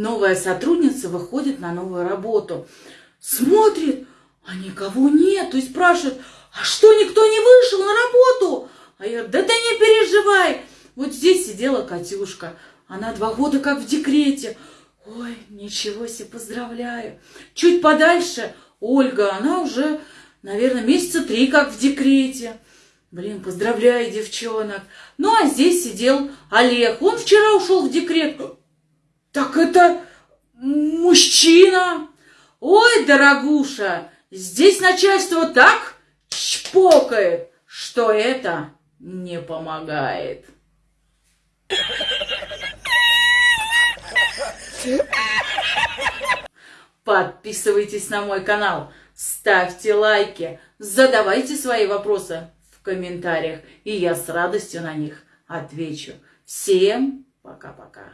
новая сотрудница выходит на новую работу. Смотрит, а никого нет. И спрашивает, а что, никто не вышел на работу? А я да ты не переживай. Вот здесь сидела Катюшка. Она два года как в декрете. Ой, ничего себе, поздравляю. Чуть подальше Ольга, она уже, наверное, месяца три как в декрете. Блин, поздравляю девчонок. Ну, а здесь сидел Олег. Он вчера ушел в декрет. Так это мужчина. Ой, дорогуша, здесь начальство так чпокает, что это не помогает. Подписывайтесь на мой канал, ставьте лайки, задавайте свои вопросы в комментариях, и я с радостью на них отвечу. Всем пока-пока.